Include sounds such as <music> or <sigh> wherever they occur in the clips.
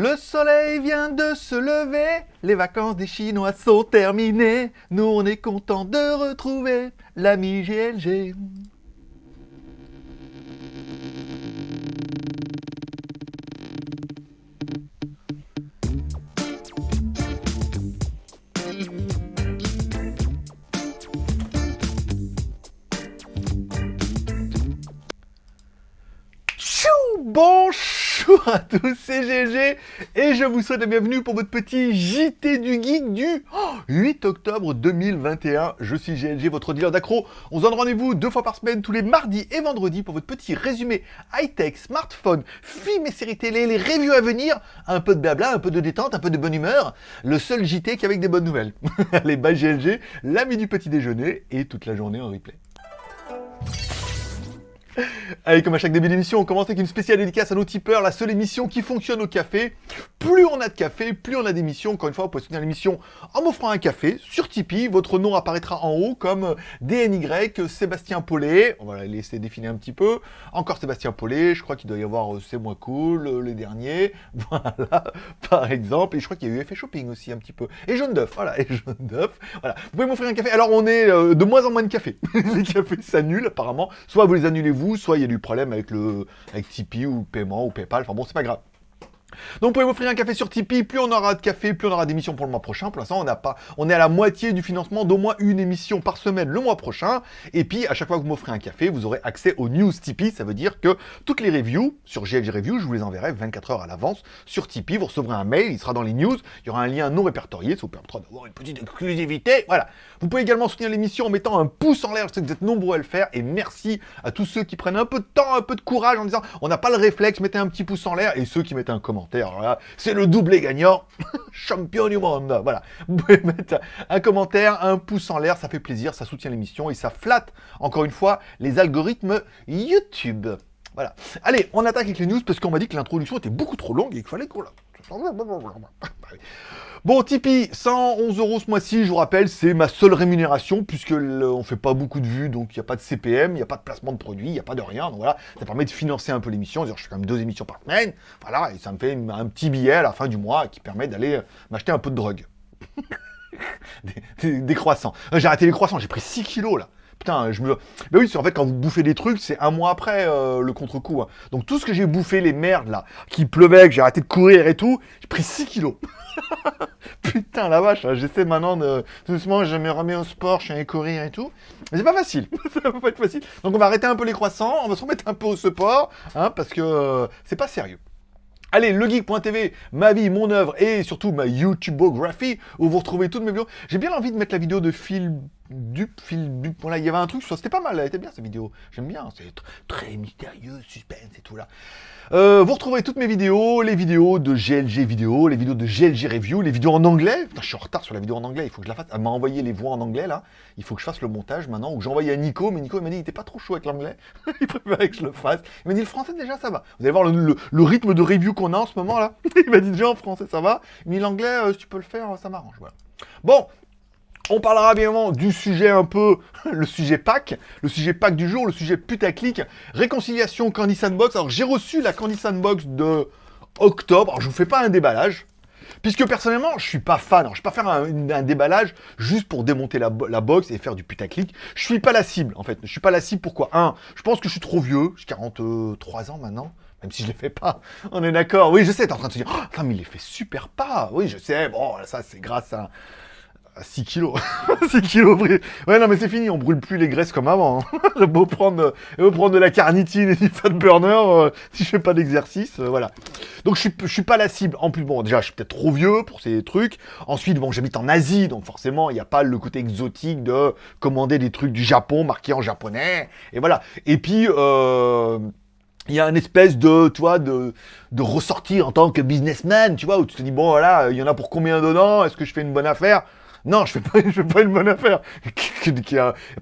Le soleil vient de se lever, les vacances des Chinois sont terminées. Nous, on est content de retrouver l'ami GLG. Bonjour à tous, c'est GG et je vous souhaite la bienvenue pour votre petit JT du Geek du 8 octobre 2021. Je suis GLG, votre dealer d'accro. On se donne rendez-vous deux fois par semaine, tous les mardis et vendredis pour votre petit résumé high-tech, smartphone, films et séries télé, les reviews à venir, un peu de blabla, un peu de détente, un peu de bonne humeur. Le seul JT qui avec des bonnes nouvelles. <laughs> Allez, bye GLG, l'ami du petit déjeuner et toute la journée en replay. Allez, comme à chaque début d'émission, on commence avec une spéciale dédicace à nos tipeurs, la seule émission qui fonctionne au café. Plus on a de café, plus on a d'émissions. Encore une fois, vous pouvez soutenir l'émission en m'offrant un café sur Tipeee. Votre nom apparaîtra en haut comme DNY, Sébastien Paulet. On va laisser définir un petit peu. Encore Sébastien Paulet, je crois qu'il doit y avoir euh, C'est moins cool, euh, les derniers. <laughs> Voilà, par exemple. Et je crois qu'il y a eu Effet Shopping aussi un petit peu. Et Jaune d'œuf, voilà, et Jaune d'œuf. Voilà, vous pouvez m'offrir un café. Alors, on est euh, de moins en moins de café. <laughs> les cafés s'annulent apparemment. Soit vous les annulez vous, soit il y a du problème avec le avec Tipeee ou paiement ou Paypal. Enfin bon, c'est pas grave. Donc vous pouvez m'offrir un café sur Tipeee, plus on aura de café, plus on aura d'émissions pour le mois prochain. Pour l'instant, on n'a pas, on est à la moitié du financement d'au moins une émission par semaine le mois prochain. Et puis à chaque fois que vous m'offrez un café, vous aurez accès aux news Tipeee. Ça veut dire que toutes les reviews sur GLG Review, je vous les enverrai 24 heures à l'avance sur Tipeee. Vous recevrez un mail, il sera dans les news. Il y aura un lien non répertorié, ça vous permettra d'avoir une petite exclusivité. Voilà. Vous pouvez également soutenir l'émission en mettant un pouce en l'air. Je sais que vous êtes nombreux à le faire. Et merci à tous ceux qui prennent un peu de temps, un peu de courage en disant on n'a pas le réflexe, mettez un petit pouce en l'air. Et ceux qui mettent un commentaire. C'est le doublé gagnant, <laughs> champion du monde. Voilà, vous pouvez mettre un commentaire, un pouce en l'air, ça fait plaisir, ça soutient l'émission et ça flatte, encore une fois, les algorithmes YouTube. Voilà. Allez, on attaque avec les news parce qu'on m'a dit que l'introduction était beaucoup trop longue et qu'il fallait qu'on la... Bon, Tipeee, 111 euros ce mois-ci, je vous rappelle, c'est ma seule rémunération, puisque on fait pas beaucoup de vues, donc il n'y a pas de CPM, il n'y a pas de placement de produits, il n'y a pas de rien, donc voilà, ça permet de financer un peu l'émission, je fais quand même deux émissions par semaine, voilà, et ça me fait un petit billet à la fin du mois qui permet d'aller m'acheter un peu de drogue. <laughs> des, des, croissants. Euh, j'ai arrêté les croissants, j'ai pris 6 kilos là. Je me... Ben oui, c'est en fait, quand vous bouffez des trucs, c'est un mois après euh, le contre-coup. Hein. Donc tout ce que j'ai bouffé, les merdes, là, qui pleuvait, que j'ai arrêté de courir et tout, j'ai pris 6 kilos. <laughs> Putain, la vache, hein, j'essaie maintenant de... Doucement, je me remets au sport, je suis allé courir et tout. Mais c'est pas facile, <laughs> ça pas facile. Donc on va arrêter un peu les croissants, on va se remettre un peu au sport, hein, parce que euh, c'est pas sérieux. Allez, legeek.tv, ma vie, mon œuvre et surtout ma YouTubeographie où vous retrouvez toutes mes vidéos. J'ai bien envie de mettre la vidéo de Phil Dup, Phil Dup. Voilà, il y avait un truc, c'était pas mal, elle était bien cette vidéo. J'aime bien, c'est très mystérieux, suspense et tout là. Euh, vous retrouvez toutes mes vidéos, les vidéos de GLG vidéo, les vidéos de GLG review, les vidéos en anglais. Je suis en retard sur la vidéo en anglais, il faut que je la fasse. Elle m'a envoyé les voix en anglais là. Il faut que je fasse le montage maintenant. Ou envoyé à Nico, mais Nico il m'a dit il était pas trop chaud avec l'anglais. <laughs> il préférait que je le fasse. Il m'a dit le français déjà ça va. Vous allez voir le, rythme de review qu'on a en ce moment là. <laughs> il m'a dit déjà en français ça va. Mais l'anglais, euh, si tu peux le faire, ça m'arrange. Bon, on parlera bien évidemment du sujet un peu, <laughs> le sujet pack, le sujet pack du jour, le sujet putaclic, réconciliation Candy Sandbox. Alors j'ai reçu la Candy Sandbox de octobre, alors je vous fais pas un déballage, puisque personnellement je suis pas fan, alors, je vais pas faire un, déballage juste pour démonter la, box et faire du putaclic. Je suis pas la cible en fait, je suis pas la cible pourquoi? Un, je pense que je suis trop vieux, j'ai 43 ans maintenant, même si je les fais pas. On est d'accord? Oui, je sais, t'es en train de se dire, oh, mais il les fait super pas. Oui, je sais, bon, ça c'est grâce à 6 kilos. <laughs> 6 kilos Ouais, non, mais c'est fini, on brûle plus les graisses comme avant. Hein. <laughs> beau prendre, beau prendre de la carnitine et du fat burner euh, <laughs> si je fais pas d'exercice, euh, voilà. Donc je suis, suis pas la cible. En plus, bon, déjà, je suis peut-être trop vieux pour ces trucs. Ensuite, bon, j'habite en Asie, donc forcément, il n'y a pas le côté exotique de commander des trucs du Japon marqués en japonais. Et voilà. Et puis, euh il y a une espèce de, tu de, de ressortir en tant que businessman, tu vois, où tu te dis, bon, voilà, il y en a pour combien dedans? Est-ce que je fais une bonne affaire? Non, je fais pas, <laughs> je fais pas une bonne affaire.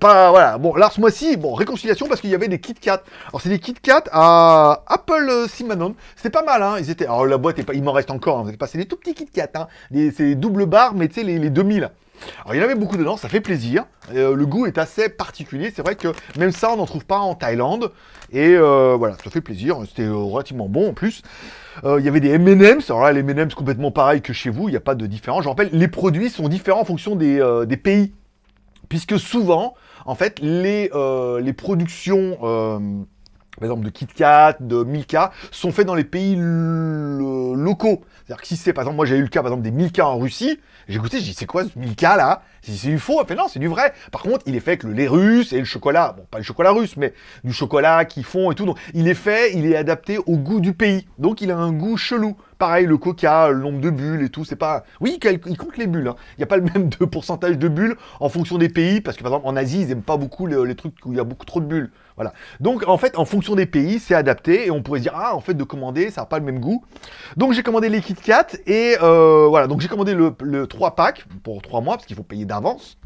pas, voilà. Bon, là, ce mois-ci, bon, réconciliation parce qu'il y avait des Kit Kat. Alors, c'est des Kit Kat à Apple euh, Simanon. C'était pas mal, hein. Ils étaient, alors la boîte est pas, il m'en reste encore, hein. C'est des tout petits Kit Kat, hein. C'est double barre, mais tu sais, les, les 2000. Alors il y en avait beaucoup dedans, ça fait plaisir. Euh, le goût est assez particulier. C'est vrai que même ça, on n'en trouve pas en Thaïlande. Et euh, voilà, ça fait plaisir. C'était euh, relativement bon en plus. Il y avait des M&M's. Alors là, les M&M's complètement pareil que chez vous. Il n'y a pas de différence. Je rappelle, les produits sont différents en fonction des, pays. Puisque souvent, en fait, les productions... par exemple de KitKat, de Milka, sont faits dans les pays lo- locaux. C'est-à-dire que si c'est, par exemple, moi j'ai eu le cas, par exemple, des Milka en Russie, j'ai goûté, j'ai dit, c'est quoi ce Milka là? C'est du faux Elle fait, non, c'est du vrai. Par contre, il est fait avec le lait russe et le chocolat, bon, pas le chocolat russe, mais du chocolat qu'ils font et tout. Donc, il est fait, il est adapté au goût du pays. Donc, il a un goût chelou. Pareil, le coca, le nombre de bulles et tout, c'est pas... Oui, il il compte les bulles. hein. Il n'y a pas le même pourcentage de bulles en fonction des pays, parce que par exemple, en Asie, ils aiment pas beaucoup les, trucs où il y a beaucoup trop de bulles. Voilà. Donc, en fait, en fonction des pays, c'est adapté, et on pourrait se dire, ah, en fait, de commander, ça n'a pas le même goût. Donc, j'ai commandé les Kit Kat, et euh, voilà, donc j'ai commandé le, le 3 packs pour 3 mois, parce qu'il faut payer d'avance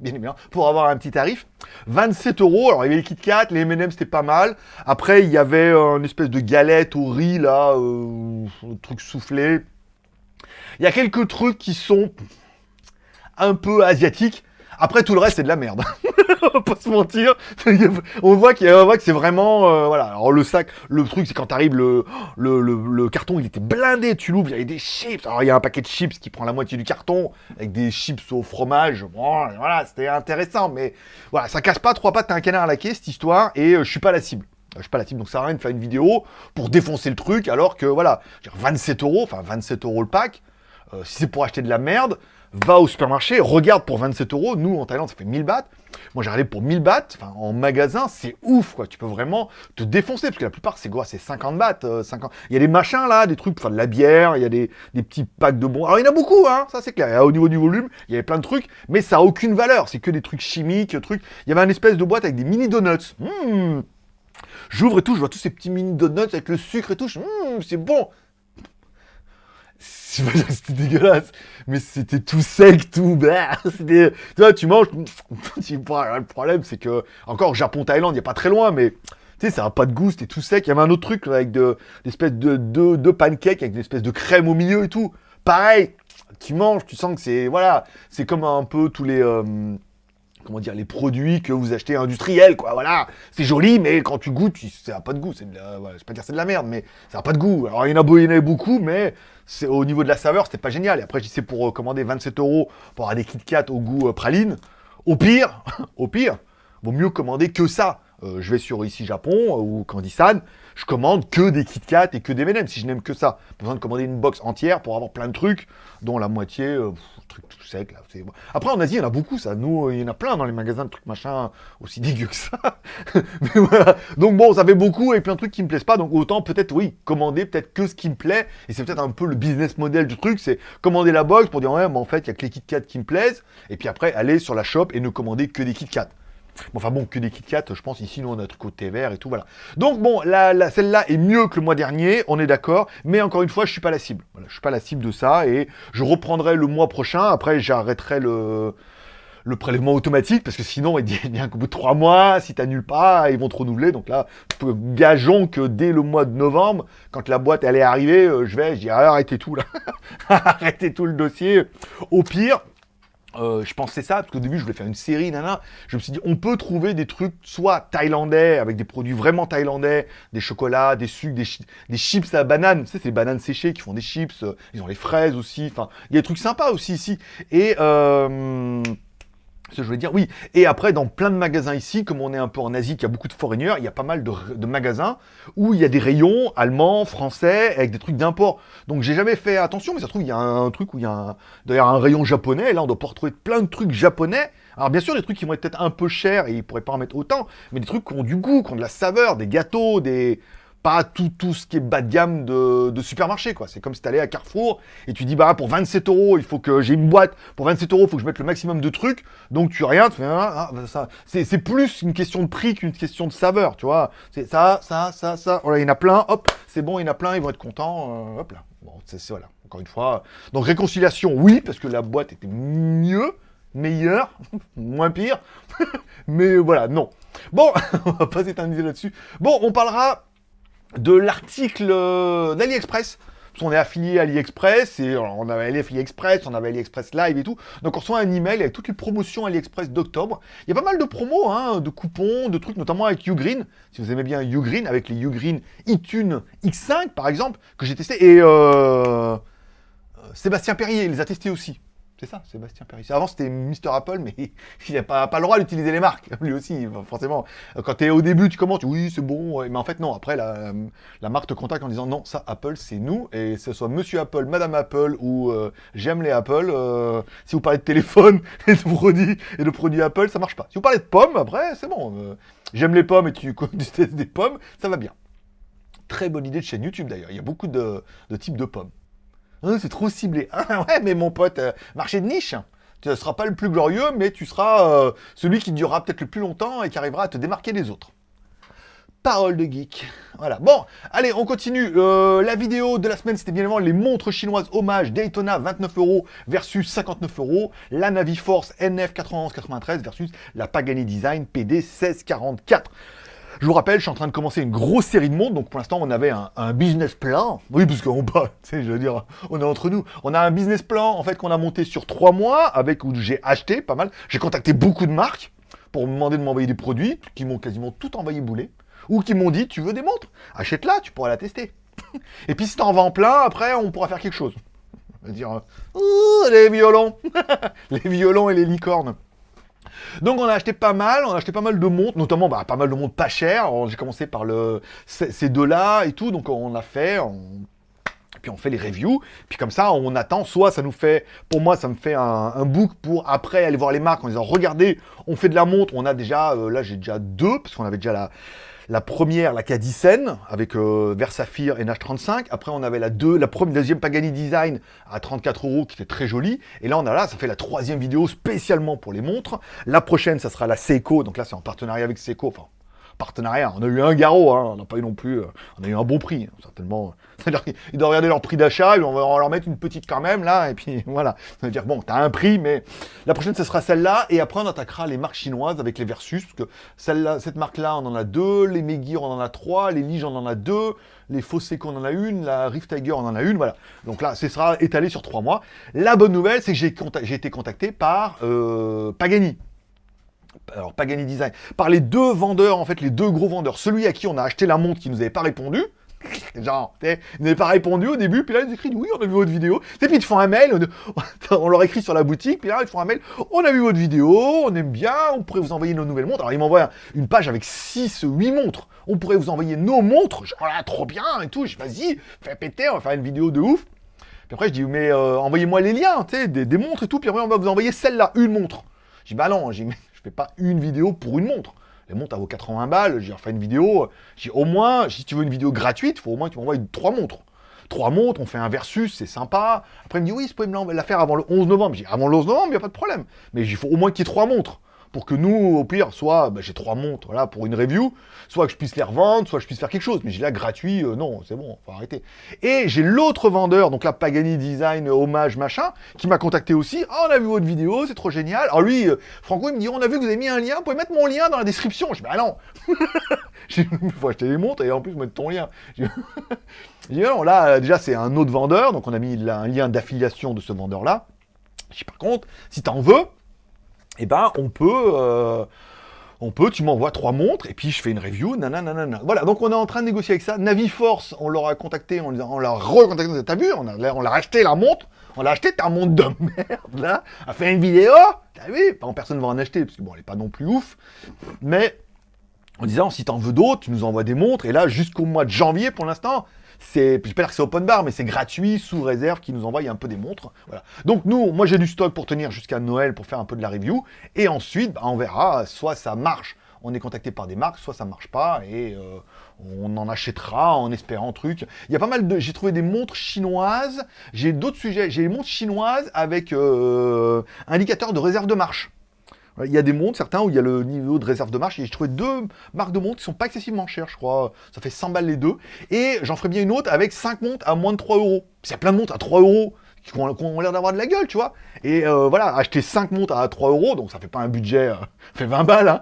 bien évidemment, pour avoir un petit tarif. 27 euros. Alors, il y avait les Kit Kat, les M&M, c'était pas mal. Après, il y avait euh, une espèce de galette au riz, là, euh, truc soufflé. Il y a quelques trucs qui sont un peu asiatiques. Après, tout le reste, c'est de la merde. <laughs> <laughs> On va pas se mentir. <laughs> on voit qu'il y a- que c'est vraiment... euh, voilà. Alors, le sac, le truc, c'est quand t'arrives, le, carton, il était blindé. Tu l'ouvres, il y avait des chips. Alors, il y a un paquet de chips qui prend la moitié du carton, avec des chips au fromage. Bon, voilà, c'était intéressant. Mais voilà, ça casse pas trois pattes à un canard à la quai, cette histoire. Et euh, je suis pas la cible. Je suis pas la cible, donc ça sert rien de faire une vidéo pour défoncer le truc, alors que, voilà, je veux dire, 27 euros, enfin 27 euros le pack, euh, si c'est pour acheter de la merde, va au supermarché, regarde pour 27 euros. Nous, en Thaïlande, ça fait 1000 bahts. Moi, j'ai regardé pour 1000 bahts. Enfin, en magasin, c'est ouf, quoi. Tu peux vraiment te défoncer, parce que la plupart, c'est quoi? C'est 50 bahts. euh, 50... Il y a des machins, là, des trucs faire de la bière, il y a des, petits packs de bons. Alors, il y en a beaucoup, hein, ça, c'est clair. Au niveau du volume, il y avait plein de trucs, mais ça a aucune valeur. C'est que des trucs chimiques, trucs. Il y avait une espèce de boîte avec des mini donuts. Mmh. J'ouvre et tout, je vois tous ces petits mini donuts avec le sucre et tout. Mmh, c'est bon. C'est pas dire que C'était dégueulasse, mais c'était tout sec, tout. bah, tu vois, tu manges. <laughs> Le problème, c'est que encore Japon, Thaïlande, il y a pas très loin, mais tu sais, ça a pas de goût, c'était tout sec. Il y avait un autre truc avec de, des espèces de, de, de pancakes avec une espèce de crème au milieu et tout. Pareil, tu manges, tu sens que c'est voilà, c'est comme un peu tous les euh, comment dire les produits que vous achetez industriels quoi. Voilà, c'est joli, mais quand tu goûtes, ça a pas de goût. C'est voilà, vais pas dire c'est de la merde, mais ça a pas de goût. Alors il y en a, beaucoup, mais au niveau de la saveur, c'était pas génial. Et après, dis c'est pour euh, commander 27 euros pour avoir des Kit Kat au goût euh, praline. Au pire, <laughs> au pire, vaut mieux commander que ça. Euh, je vais sur ici Japon ou Candisan, je commande que des Kit Kat et que des M&M si je n'aime que ça. Pas besoin de commander une box entière pour avoir plein de trucs, dont la moitié, truc tout sec. Là, Après en Asie, il y en a beaucoup ça. Nous, il y en a plein dans les magasins de trucs machin aussi dégueux que ça. <laughs> Mais voilà. Donc bon, ça fait beaucoup et plein de trucs qui me plaisent pas. Donc autant peut-être oui, commander peut-être que ce qui me plaît. Et c'est peut-être un peu le business model du truc, c'est commander la box pour dire ouais, mais en fait, il y a que les Kit Kat qui me plaisent. Et puis après, aller sur la shop et ne commander que des Kit Kat. Bon, enfin bon, que des Kit Kat, je pense ici nous on a notre côté vert et tout, voilà. Donc bon, la, la- celle-là est mieux que le mois dernier, on est d'accord, mais encore une fois, je suis pas la cible. Je suis pas la cible de ça et je reprendrai le mois prochain. Après, j'arrêterai le le prélèvement automatique parce que sinon, il bien qu'au bout de trois mois, si t'annules pas, ils vont te renouveler. Donc là, gageons que dès le mois de novembre, quand la boîte elle est arrivée, euh, je vais, je dis arrêtez tout là, <laughs> arrêtez tout le dossier. Au pire, euh, je pensais ça, parce qu'au début, je voulais faire une série, nana. Je me suis dit, on peut trouver des trucs, soit thaïlandais, avec des produits vraiment thaïlandais, des chocolats, des sucres, des, des chips à banane. Tu sais, c'est les bananes séchées qui font des chips. euh, Ils ont les fraises aussi. Enfin, il y a des trucs sympas aussi ici. Et, euh, je voulais dire, oui. Et après, dans plein de magasins ici, comme on est un peu en Asie, qu'il y a beaucoup de foreigners, il y a pas mal de, de magasins où il y a des rayons allemands, français, avec des trucs d'import. Donc j'ai jamais fait attention, mais ça se trouve, il y a un truc où il y a un, d'ailleurs un rayon japonais, là on doit pouvoir retrouver plein de trucs japonais. Alors bien sûr, des trucs qui vont être peut-être un peu chers, et ils pourraient pas en mettre autant, mais des trucs qui ont du goût, qui ont de la saveur, des gâteaux, des... Pas tout, tout ce qui est bas de gamme de, supermarché, quoi. C'est comme si t'allais à Carrefour et tu dis, bah, pour 27 euros, il faut que j'ai une boîte. Pour 27 euros, il faut que je mette le maximum de trucs. Donc, tu rien, tu fais, ah, ah, ça. C'est plus une question de prix qu'une question de saveur, tu vois. C'est ça, ça, ça, ça. Voilà, il y en a plein, hop, c'est bon, il y en a plein, ils vont être contents, euh, hop là. Bon, c'est- voilà, encore une fois. Donc, réconciliation, oui, parce que la boîte était mieux, meilleure, <laughs> moins pire. <laughs> Mais voilà, non. Bon, <laughs> on va pas s'éterniser là-dessus. Bon, on parlera de l'article euh, d'AliExpress. Parce on est affilié à AliExpress, et on avait AliExpress, on avait AliExpress Live et tout. Donc on reçoit un email avec toutes les promotions AliExpress d'octobre. Il y a pas mal de promos, hein, de coupons, de trucs, notamment avec Ugreen. Si vous aimez bien Ugreen, avec les Ugreen iTunes X5 par exemple, que j'ai testé. Et euh, Sébastien Perrier les a testés aussi. C'est ça, Sébastien Perrier. Avant, c'était Mister Apple, mais <laughs> il n'a pas, le droit d'utiliser les marques, <laughs> lui aussi, forcément. Quand tu es au début, tu commences, oui, c'est bon, mais en fait, non. Après, la, marque te contacte en disant, non, ça, Apple, c'est nous, et que ce soit Monsieur Apple, Madame Apple, ou euh, j'aime les Apple, euh, si vous parlez de téléphone <laughs> et de produits, et de produits Apple, ça marche pas. Si vous parlez de pommes, après, c'est bon. Euh, j'aime les pommes et tu, testes des pommes, ça va bien. Très bonne idée de chaîne YouTube, d'ailleurs. Il y a beaucoup de types de pommes. Hein, c'est trop ciblé. <laughs> Ah ouais, mais mon pote, euh, marché de niche. Tu ne seras pas le plus glorieux, mais tu seras euh, celui qui durera peut-être le plus longtemps et qui arrivera à te démarquer des autres. Parole de geek. Voilà. Bon, allez, on continue. Euh, la vidéo de la semaine, c'était bien évidemment les montres chinoises hommage Daytona 29 euros versus 59 euros. La Naviforce NF 9193 versus la Pagani Design PD 1644. Je vous rappelle, je suis en train de commencer une grosse série de montres, donc pour l'instant on avait un, business plan. Oui, parce qu'on <laughs> dire, on est entre nous. On a un business plan en fait qu'on a monté sur trois mois, avec où j'ai acheté pas mal. J'ai contacté beaucoup de marques pour me demander de m'envoyer des produits, qui m'ont quasiment tout envoyé bouler, ou qui m'ont dit tu veux des montres, achète-la, tu pourras la tester. <laughs> Et puis si t'en vends plein, après on pourra faire quelque chose. On dire, les violons, <laughs> les violons et les licornes. Donc on a acheté pas mal, on a acheté pas mal de montres, notamment bah, pas mal de montres pas chères. J'ai commencé par ces deux-là et tout, donc on a fait, puis on fait les reviews, puis comme ça on attend, soit ça nous fait, pour moi ça me fait un, book pour après aller voir les marques en disant regardez, on fait de la montre, on a déjà, euh, là j'ai déjà deux, parce qu'on avait déjà la, la première, la Cadicen, avec euh, et NH35. Après, on avait la, deux, la première, deuxième Pagani Design à 34 euros, qui était très jolie. Et là, on a là, ça fait la troisième vidéo spécialement pour les montres. La prochaine, ça sera la Seiko. Donc là, c'est en partenariat avec Seiko. Partenariat. On a eu un garrot, hein. on n'a pas eu non plus... Euh, on a eu un bon prix, hein, certainement. <laughs> C'est-à-dire qu'ils doivent regarder leur prix d'achat, on va leur mettre une petite quand même, là, et puis <laughs> voilà. Ça veut dire, bon, t'as un prix, mais la prochaine, ce sera celle-là, et après, on attaquera les marques chinoises avec les Versus, parce que celle-là, cette marque-là, on en a deux, les Megir, on en a trois, les Lige, on en a deux, les Foseco, on en a une, la Rift Tiger, on en a une, voilà. Donc là, ce sera étalé sur trois mois. La bonne nouvelle, c'est que j'ai été contacté par euh, Pagani alors Pagani Design, par les deux vendeurs, en fait, les deux gros vendeurs. Celui à qui on a acheté la montre qui nous avait pas répondu, <laughs> genre, ils n'avaient pas répondu au début, puis là ils écrivent oui, on a vu votre vidéo. Et puis ils te font un mail, <laughs> on, leur écrit sur la boutique, puis là ils font un mail, on a vu votre vidéo, on aime bien, on pourrait vous envoyer nos nouvelles montres. Alors ils m'envoient une page avec 6, 8 montres, on pourrait vous envoyer nos montres, genre là, trop bien et tout, je vas-y, fais péter, on va faire une vidéo de ouf. Puis après je dis mais euh, envoyez-moi les liens, tu sais, des, des, montres et tout, puis après on va vous envoyer celle-là, une montre. Je dis bah non, j'ai je fais pas une vidéo pour une montre. Les montres, à vaut 80 balles, j'ai refait une vidéo. J'ai au moins, si tu veux une vidéo gratuite, faut au moins que tu m'envoies trois montres. Trois montres, on fait un versus, c'est sympa. Après, il me dit, oui, vous pouvez me la faire avant le 11 novembre. J'ai avant le 11 novembre, il n'y a pas de problème. Mais il faut au moins qu'il y ait trois montres pour que nous, au pire, soit bah, j'ai trois montres là pour une review, soit que je puisse les revendre, soit que je puisse faire quelque chose. Mais j'ai là gratuit, euh, non, c'est bon, faut arrêter. Et j'ai l'autre vendeur, donc la Pagani Design hommage machin, qui m'a contacté aussi. Ah, on a vu votre vidéo, c'est trop génial. Alors lui, euh, Franco, il me dit, on a vu que vous avez mis un lien, vous pouvez mettre mon lien dans la description. Je dis, bah non, <laughs> il faut acheter des montres et en plus mettre ton lien. Je dis, <laughs> non, là, déjà, c'est un autre vendeur, donc on a mis un lien d'affiliation de ce vendeur-là. Je dis, par contre, si t'en veux, eh ben, on peut... Euh, on peut, tu m'envoies trois montres, et puis je fais une review, nanana. Voilà, donc on est en train de négocier avec ça. Naviforce, on leur a contacté, on, on l'a recontacté, t'as vu, on l'a acheté la montre, on l'a acheté, t'as un montre de <laughs> merde, là, a fait une vidéo, t'as vu, personne va en acheter, parce que bon, elle est pas non plus ouf, mais en disant, si t'en veux d'autres, tu nous envoies des montres, et là, jusqu'au mois de janvier, pour l'instant, c'est, je vais pas dire que c'est open bar, mais c'est gratuit, sous réserve, qui nous envoie un peu des montres. Voilà. Donc nous, moi j'ai du stock pour tenir jusqu'à Noël pour faire un peu de la review. Et ensuite, bah, on verra, soit ça marche, on est contacté par des marques, soit ça marche pas, et euh, on en achètera en espérant truc. Il y a pas mal de... J'ai trouvé des montres chinoises, j'ai d'autres sujets, j'ai des montres chinoises avec euh, indicateur de réserve de marche. Il y a des montres, certains, où il y a le niveau de réserve de marche. Et j'ai trouvé deux marques de montres qui sont pas excessivement chères, je crois. Ça fait 100 balles les deux. Et j'en ferai bien une autre avec 5 montres à moins de 3 euros. Il y a plein de montres à 3 euros. qui ont, l'air d'avoir de la gueule, tu vois. Et euh, voilà, acheter 5 montres à 3 euros, donc ça fait pas un budget, euh, <laughs> fait 20 balles, hein.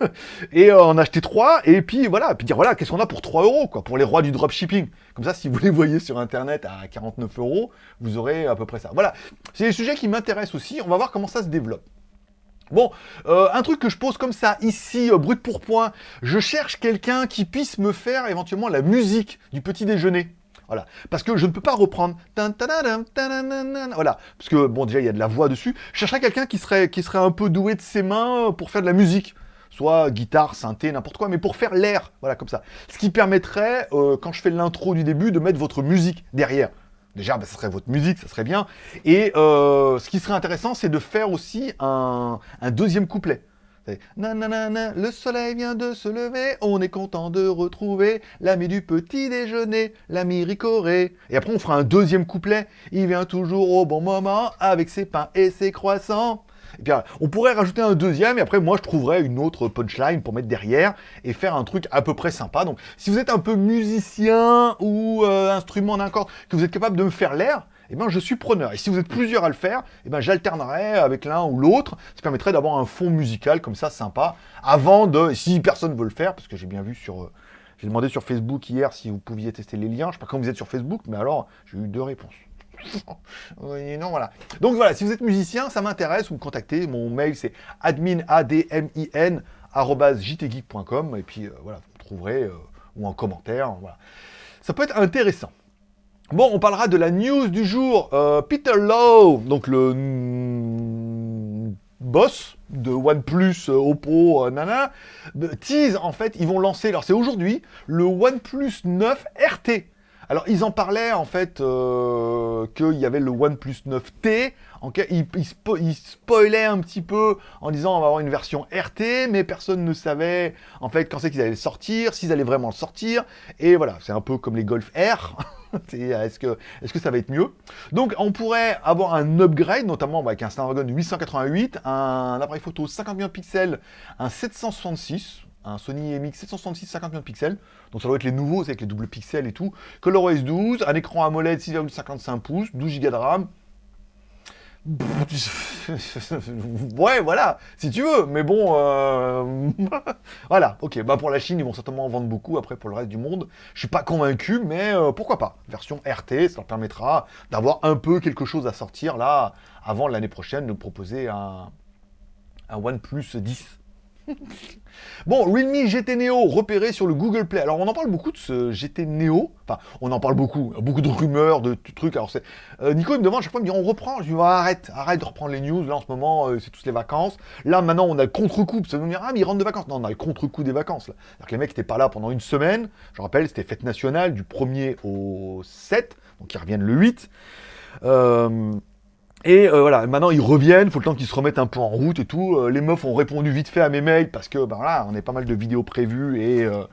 <laughs> et euh, en acheter 3, et puis voilà, puis dire voilà, qu'est-ce qu'on a pour 3 euros, quoi, pour les rois du dropshipping. Comme ça, si vous les voyez sur Internet à 49 euros, vous aurez à peu près ça. Voilà, c'est des sujets qui m'intéressent aussi, on va voir comment ça se développe. Bon, un truc que je pose comme ça, ici, brut pour point, je cherche quelqu'un qui puisse me faire éventuellement la musique du petit déjeuner. Voilà. Parce que je ne peux pas reprendre. Voilà. Parce que, bon, déjà, il y a de la voix dessus. Je chercherais quelqu'un qui serait, qui serait un peu doué de ses mains pour faire de la musique. Soit guitare, synthé, n'importe quoi, mais pour faire l'air. Voilà, comme ça. Ce qui permettrait, euh, quand je fais l'intro du début, de mettre votre musique derrière. Déjà, bah, serait votre musique, ça serait bien. Et euh, ce qui serait intéressant, c'est de faire aussi un deuxième couplet. Nanana, le soleil vient de se lever, on est content de retrouver l'ami du petit déjeuner, l'ami Ricoré. Et après on fera un deuxième couplet, il vient toujours au bon moment avec ses pains et ses croissants. Puis on pourrait rajouter un deuxième et après moi je trouverais une autre punchline pour mettre derrière et faire un truc à peu près sympa. Donc si vous êtes un peu musicien ou euh, instrument d'un corps, que vous êtes capable de me faire l'air, eh ben, je suis preneur. Et si vous êtes plusieurs à le faire, eh ben, j'alternerai avec l'un ou l'autre. Ça permettrait d'avoir un fond musical comme ça, sympa, avant de, si personne veut le faire, parce que j'ai bien vu sur... Euh, j'ai demandé sur Facebook hier si vous pouviez tester les liens. Je sais pas quand vous êtes sur Facebook, mais alors, j'ai eu deux réponses. <laughs> non, voilà. Donc voilà, si vous êtes musicien, ça m'intéresse, vous me contactez. Mon mail, c'est admin. Et puis, euh, voilà, vous trouverez, euh, ou en commentaire, voilà. Ça peut être intéressant. Bon, on parlera de la news du jour. Euh, Peter Lowe, donc le boss de OnePlus, Oppo, nana, tease en fait, ils vont lancer, alors c'est aujourd'hui, le OnePlus 9 RT. Alors ils en parlaient en fait qu'il y avait le OnePlus 9T, en ils, ils, spoilaient un petit peu en disant on va avoir une version RT, mais personne ne savait en fait quand c'est qu'ils allaient sortir, s'ils allaient vraiment le sortir, et voilà, c'est un peu comme les Golf R. <laughs> Est-ce que, est que ça va être mieux? Donc, on pourrait avoir un upgrade, notamment avec un Snapdragon 888, un appareil photo 50 millions de pixels, un 766, un Sony MX 766 50 millions de pixels, donc ça doit être les nouveaux, c'est avec les doubles pixels et tout, ColorOS 12, un écran AMOLED 6,55 pouces, 12 Go de RAM, <laughs> ouais, voilà, si tu veux, mais bon, euh, <laughs> voilà, ok, bah pour la Chine, ils vont certainement en vendre beaucoup, après pour le reste du monde, je suis pas convaincu, mais euh, pourquoi pas, version RT, ça leur permettra d'avoir un peu quelque chose à sortir, là, avant l'année prochaine, de proposer un, un OnePlus 10 bon, Realme GT Neo repéré sur le Google Play. Alors, on en parle beaucoup de ce GT Neo. Enfin, on en parle beaucoup. Beaucoup de rumeurs, de, trucs. Alors, c'est... Euh, Nico, il me demande chaque fois, il me dit, on reprend. Je lui dis, arrête, arrête de reprendre les news. Là, en ce moment, euh, c'est toutes les vacances. Là, maintenant, on a le contre-coup. Ça veut dire, ah, mais ils rentrent de vacances. Non, on a le contre-coup des vacances. Là. Que les mecs n'étaient pas là pendant une semaine. Je rappelle, c'était fête nationale du 1er au 7. Donc, ils reviennent le 8. Euh... Et euh, voilà, maintenant ils reviennent, faut le temps qu'ils se remettent un peu en route et tout. Euh, les meufs ont répondu vite fait à mes mails parce que ben voilà, on a pas mal de vidéos prévues et, euh,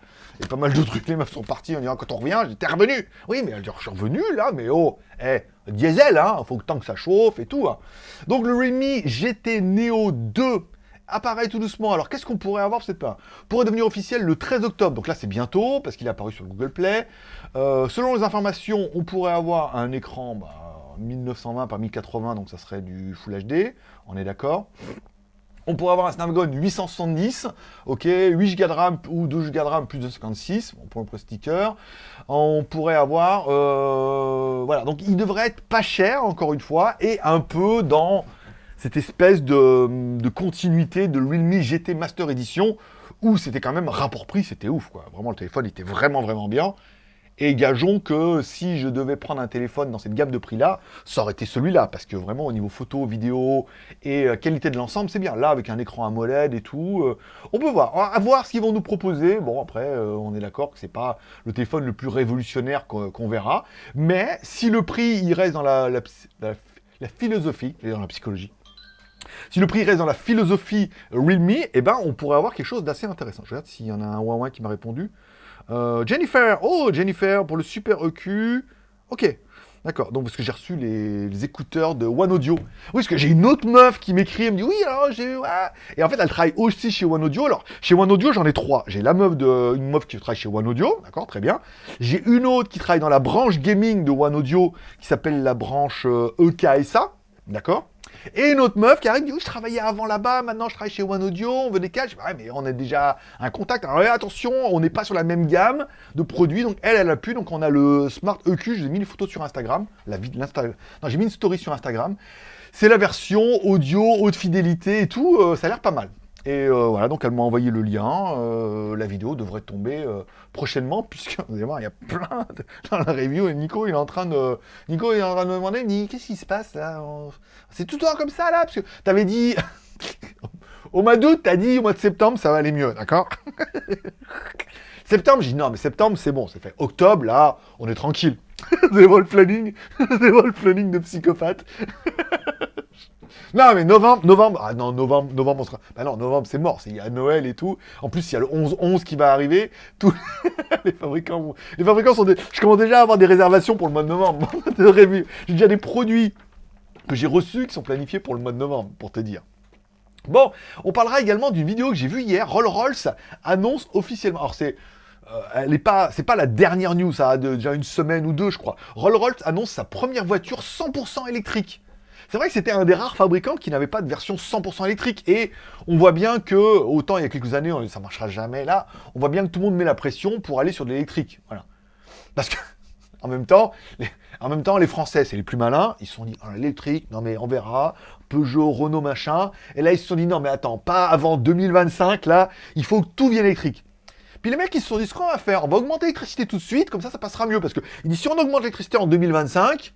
pas mal de trucs. Les meufs sont partis en disant quand on revient, j'étais revenu. Oui, mais je suis revenu là, mais oh, eh, diesel, hein, faut que tant que ça chauffe et tout. Hein. Donc le Redmi GT Neo 2 apparaît tout doucement. Alors qu'est-ce qu'on pourrait avoir cette pas Pourrait devenir officiel le 13 octobre. Donc là c'est bientôt parce qu'il est apparu sur Google Play. selon les informations, on pourrait avoir un écran. Bah, 1920 par 1080, donc ça serait du Full HD, on est d'accord on pourrait avoir un Snapdragon 870, ok, 8 Go de RAM ou 12 Go de RAM plus de 56, on pour le sticker. On pourrait avoir, euh, voilà, donc il devrait être pas cher, encore une fois, et un peu dans cette espèce de, de continuité de Realme GT Master Edition, où c'était quand même rapport prix, c'était ouf, quoi. Vraiment, le téléphone était vraiment, vraiment bien. Et gageons que si je devais prendre un téléphone dans cette gamme de prix-là, ça aurait été celui-là, parce que vraiment au niveau photo, vidéo et euh, qualité de l'ensemble, c'est bien. Là, avec un écran AMOLED et tout, euh, on peut voir. À voir ce qu'ils vont nous proposer. Bon, après, euh, on est d'accord que c'est pas le téléphone le plus révolutionnaire qu'on verra. Mais si le prix, il reste dans la, philosophie, et dans la psychologie, si le prix reste dans la philosophie Realme, eh ben, on pourrait avoir quelque chose d'assez intéressant. Je regarde s'il y en a un Huawei qui m'a répondu. Euh, Jennifer, oh Jennifer, pour le super EQ. Ok. D'accord, donc parce que j'ai reçu les, écouteurs de One Audio. Oui, parce que j'ai une autre meuf qui m'écrit, elle me dit oui, alors j'ai. Et en fait, elle travaille aussi chez One Audio. Alors, chez One Audio, j'en ai trois. J'ai la meuf de. Meuf qui travaille chez One Audio, d'accord, très bien. J'ai une autre qui travaille dans la branche gaming de One Audio, qui s'appelle la branche EKSA, euh, d'accord et une autre meuf qui arrive, dit oui, je travaillais avant là-bas, maintenant je travaille chez One Audio, on veut des caches. Ouais, mais on a déjà un contact. Alors attention, on n'est pas sur la même gamme de produits. Donc elle, elle a pu. Donc on a le Smart EQ, je vous ai mis une photo sur Instagram. La vie, non, j'ai mis une story sur Instagram. C'est la version audio, haute fidélité et tout. Euh, ça a l'air pas mal. Et euh, voilà, donc elle m'a envoyé le lien. Euh, la vidéo devrait tomber euh, prochainement, <laughs> puisque vous allez voir, il y a plein de... dans la review. Et Nico, il est en train de, Nico, est en train de me demander, il qu'est-ce qui se passe là C'est tout le temps comme ça là, parce que t'avais dit <laughs> au mois d'août, t'as dit au mois de septembre, ça va aller mieux, d'accord? <laughs> Septembre, j'ai dit non, mais septembre, c'est bon, c'est fait. Octobre, là, on est tranquille. c'est le planning, c'est le planning de psychopathe. Non, mais novembre, novembre, ah non, novembre, novembre, on sera... Bah non, novembre, c'est mort, il y a Noël et tout. En plus, il y a le 11-11 qui va arriver. <laughs> Les fabricants, les fabricants sont des... Je commence déjà à avoir des réservations pour le mois de novembre. <laughs> J'ai déjà des produits que j'ai reçus qui sont planifiés pour le mois de novembre, pour te dire. Bon, on parlera également d'une vidéo que j'ai vue hier. Rolls-Royce annonce officiellement. Alors, c'est... Euh, elle est pas, c'est pas la dernière news, ça a déjà une semaine ou deux, je crois. Rolls-Royce annonce sa première voiture 100% électrique. C'est vrai que c'était un des rares fabricants qui n'avait pas de version 100% électrique. Et on voit bien que, autant il y a quelques années, ça marchera jamais là, on voit bien que tout le monde met la pression pour aller sur de l'électrique. Voilà. Parce que, <laughs> en même temps, les, en même temps, les Français, c'est les plus malins, ils se sont dit, oh, l'électrique, non mais on verra, Peugeot, Renault, machin. Et là, ils se sont dit, non mais attends, pas avant 2025, là, il faut que tout vienne électrique. Puis les mecs, ils se sont dit, ce qu'on va faire, on va augmenter l'électricité tout de suite, comme ça, ça passera mieux. Parce que, il dit, si on augmente l'électricité en 2025,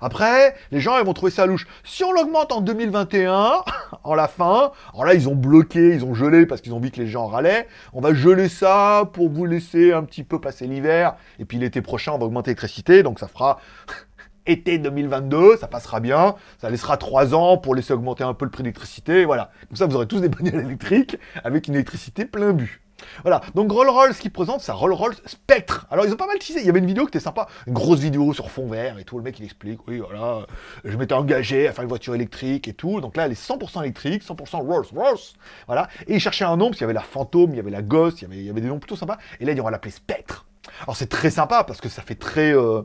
après, les gens, ils vont trouver ça louche. Si on l'augmente en 2021, <laughs> en la fin, alors là, ils ont bloqué, ils ont gelé parce qu'ils ont vu que les gens râlaient. On va geler ça pour vous laisser un petit peu passer l'hiver. Et puis l'été prochain, on va augmenter l'électricité. Donc ça fera <laughs> été 2022, ça passera bien. Ça laissera 3 ans pour laisser augmenter un peu le prix d'électricité. Voilà. Comme ça, vous aurez tous des bagnoles électriques avec une électricité plein but. Voilà, donc Roll-Roll, ce qu'il présente, c'est un Roll-Roll Spectre. Alors, ils ont pas mal teasé. Il y avait une vidéo qui était sympa, une grosse vidéo sur fond vert et tout. Le mec, il explique, oui, voilà, je m'étais engagé à faire une voiture électrique et tout. Donc là, elle est 100% électrique, 100% Rolls-Royce. Voilà, et il cherchait un nom, parce qu'il y avait la Fantôme, il y avait la Ghost, il y avait, il y avait des noms plutôt sympas. Et là, ils vont l'appeler Spectre. Alors, c'est très sympa parce que ça fait très. Euh,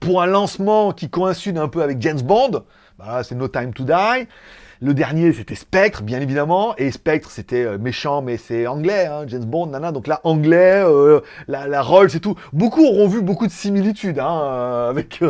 pour un lancement qui coïncide un peu avec James Bond, bah, c'est No Time to Die. Le dernier, c'était Spectre, bien évidemment. Et Spectre, c'était euh, méchant, mais c'est anglais, hein, James Bond, nana. Donc là, anglais, euh, la, la Rolls et tout. Beaucoup auront vu beaucoup de similitudes hein, euh, avec...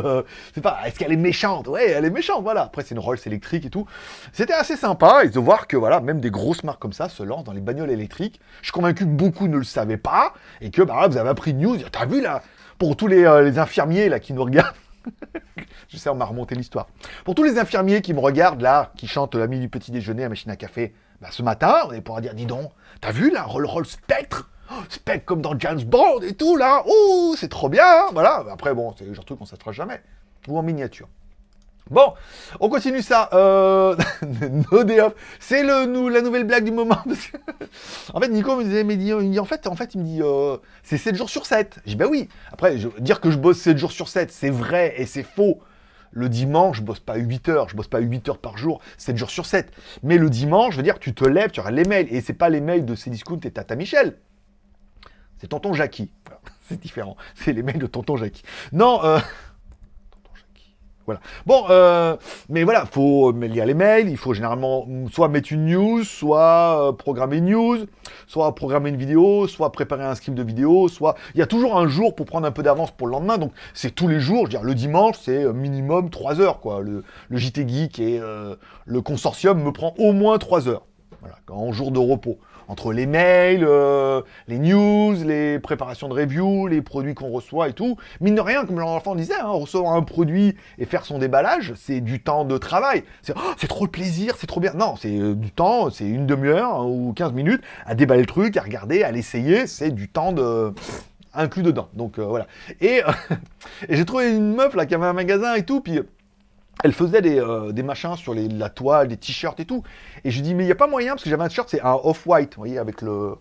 c'est pas, est-ce qu'elle est méchante? Ouais, elle est méchante, voilà. Après, c'est une Rolls électrique et tout. C'était assez sympa et de voir que, voilà, même des grosses marques comme ça se lancent dans les bagnoles électriques. Je suis convaincu que beaucoup ne le savaient pas et que, bah, vous avez appris de news. T'as vu, là, pour tous les, les infirmiers, là, qui nous regardent, <laughs> je sais, on m'a remonté l'histoire. Pour tous les infirmiers qui me regardent là, qui chantent l'ami du petit déjeuner à machine à café, bah, ce matin, on pourra dire, dis donc, t'as vu là, Roll Roll Spectre? Oh, Spectre comme dans James Bond et tout là, ouh, c'est trop bien, hein, voilà. Après bon, c'est le genre de truc qu'on ne jamais. Ou en miniature. Bon, on continue ça. Euh... <laughs> no day. C'est le, la nouvelle blague du moment. <laughs> en fait, Nico me disait, mais il dit, en fait, en fait, il me dit, euh, c'est 7 jours sur 7. J'ai bah oui. Après, dire que je bosse 7 jours sur 7, c'est vrai et c'est faux. Le dimanche, je bosse pas 8 heures, je bosse pas 8 heures par jour, 7 jours sur 7. Mais le dimanche, je veux dire, tu te lèves, tu auras les mails. Et c'est pas les mails de Cdiscount et Tata Michel. C'est tonton Jackie. <laughs> C'est différent. C'est les mails de tonton Jackie. Non, euh... Voilà. Bon, euh, mais voilà, faut lire les mails, il faut généralement soit mettre une news, soit euh, programmer une news, soit programmer une vidéo, soit préparer un script de vidéo, soit... Il y a toujours un jour pour prendre un peu d'avance pour le lendemain, donc c'est tous les jours, je veux dire, le dimanche, c'est euh, minimum 3 heures, quoi. Le, le JT Geek et le consortium me prend au moins 3 heures, voilà, en jour de repos entre les mails, euh, les news, les préparations de review, les produits qu'on reçoit et tout. Mine de rien, comme l'enfant disait, hein, recevoir un produit et faire son déballage, c'est du temps de travail. C'est oh, trop le plaisir, c'est trop bien. Non, c'est euh, du temps, c'est une demi-heure hein, ou 15 minutes à déballer le truc, à regarder, à l'essayer. C'est du temps de inclus dedans. Donc euh, voilà. Et, <laughs> et j'ai trouvé une meuf là qui avait un magasin et tout, puis elle faisait euh, des, machins sur la toile, des t-shirts et tout. Et je dis, mais il n'y a pas moyen, parce que j'avais un t-shirt, c'est un off-white, vous voyez, avec le,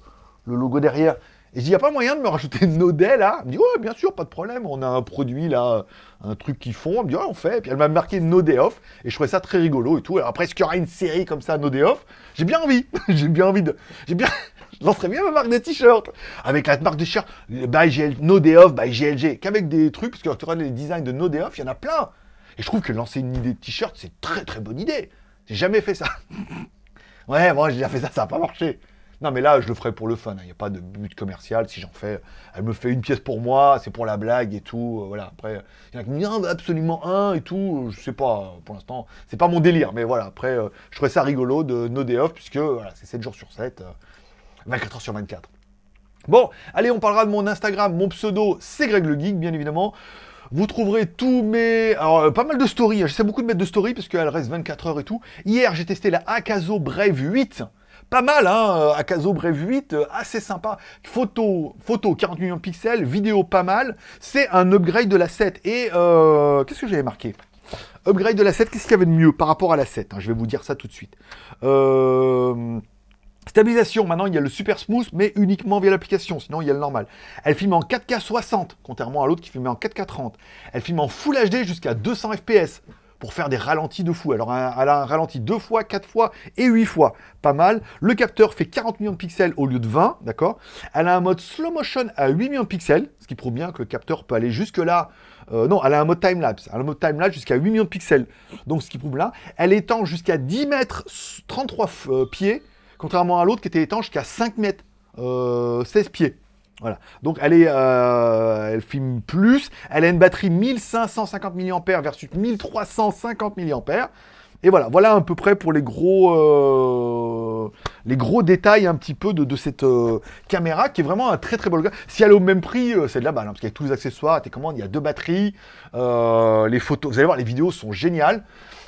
logo derrière. Et je dis, il n'y a pas moyen de me rajouter Nodé là? Elle me dit, ouais, bien sûr, pas de problème, on a un produit là, un truc qu'ils font. Elle me dit, ouais, on fait. Et puis elle m'a marqué Nodé Off, et je trouvais ça très rigolo et tout. Alors après, est-ce qu'il y aura une série comme ça, Nodé Off J'ai bien envie, <laughs> j'ai bien envie de... J'ai bien... <laughs> Je lancerais bien ma marque de t-shirt. Avec la marque de t-shirt, by GL, No Day Off, by GLG. Qu'avec des trucs, parce que tu regardes les designs de No Day Off, il y en a plein. Et je trouve que lancer une idée de t-shirt, c'est très très bonne idée. J'ai jamais fait ça. <laughs> ouais, moi j'ai déjà fait ça, ça n'a pas marché. Non, mais là, je le ferai pour le fun. Il hein. n'y a pas de but commercial. Si j'en fais, elle me fait une pièce pour moi, c'est pour la blague et tout. Euh, voilà. Après, il y en a qui me disent absolument un et tout. Je sais pas, pour l'instant, c'est pas mon délire. Mais voilà, après, euh, je trouvais ça rigolo de No Day Off, puisque voilà, c'est 7 jours sur 7. 24 heures sur 24. Bon, allez, on parlera de mon Instagram. Mon pseudo, c'est Greg le Geek, bien évidemment. Vous trouverez tous mes... Alors, euh, pas mal de stories. Hein. J'essaie beaucoup de mettre de stories parce qu'elle reste 24 heures et tout. Hier, j'ai testé la Akazo Brave 8. Pas mal, hein, euh, Akazo Brave 8, euh, assez sympa. Photo, photo 40 millions de pixels, vidéo pas mal. C'est un upgrade de la 7. Et qu'est-ce que j'avais marqué? Upgrade de la 7, qu'est-ce qu'il y avait de mieux par rapport à la 7 hein? Je vais vous dire ça tout de suite. Euh... Stabilisation, maintenant il y a le super smooth, mais uniquement via l'application, sinon il y a le normal. Elle filme en 4K 60, contrairement à l'autre qui filmait en 4K 30. Elle filme en Full HD jusqu'à 200 FPS, pour faire des ralentis de fou. Alors elle a un ralenti 2 fois, 4 fois et 8 fois, pas mal. Le capteur fait 40 millions de pixels au lieu de 20, d'accord? Elle a un mode slow motion à 8 millions de pixels, ce qui prouve bien que le capteur peut aller jusque là. Euh, non, elle a un mode time-lapse, un mode time-lapse jusqu'à 8 millions de pixels, donc ce qui prouve là. Elle étend jusqu'à 10 mètres 33 euh, pieds, contrairement à l'autre qui était étanche jusqu'à 5 mètres, 16 euh, pieds. Voilà. Donc elle est, euh, elle filme plus. Elle a une batterie 1550 mAh versus 1350 mAh. Et voilà, voilà à peu près pour les gros, euh, les gros détails un petit peu de, cette caméra qui est vraiment un très très beau Si elle est au même prix, c'est de la balle, hein, parce qu'avec tous les accessoires, tes commandes, il y a deux batteries, les photos, vous allez voir, les vidéos sont géniales.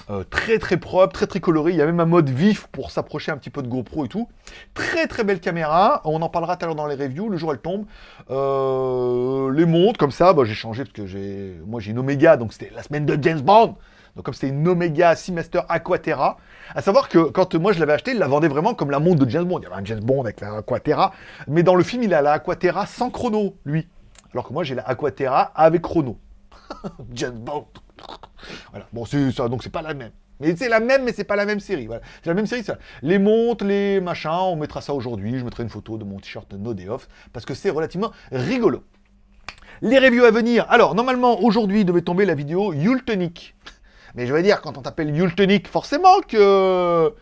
Euh, très très propre, très très coloré. Il y a même un mode vif pour s'approcher un petit peu de GoPro et tout. Très très belle caméra. On en parlera tout à l'heure dans les reviews. Le jour elle tombe. Euh, les montres comme ça, bah, j'ai changé parce que j'ai, moi j'ai une Omega, donc c'était la semaine de James Bond. Donc comme c'était une Omega Seamaster Aquaterra, à savoir que quand moi je l'avais acheté, il la vendait vraiment comme la montre de James Bond. Il y avait un James Bond avec la Aquaterra, mais dans le film il a la Aquaterra sans chrono, lui. Alors que moi j'ai la Aquaterra avec chrono. <laughs> James Bond. <laughs> Voilà. Bon, c'est ça, donc c'est pas la même. Mais c'est la même, mais c'est pas la même série. Voilà. C'est la même série, ça. Les montres, les machins, on mettra ça aujourd'hui. Je mettrai une photo de mon t-shirt No Day Off, parce que c'est relativement rigolo. Les reviews à venir. Alors, normalement, aujourd'hui devait tomber la vidéo Yultonic. Mais je vais dire, quand on t'appelle Yultonic, forcément que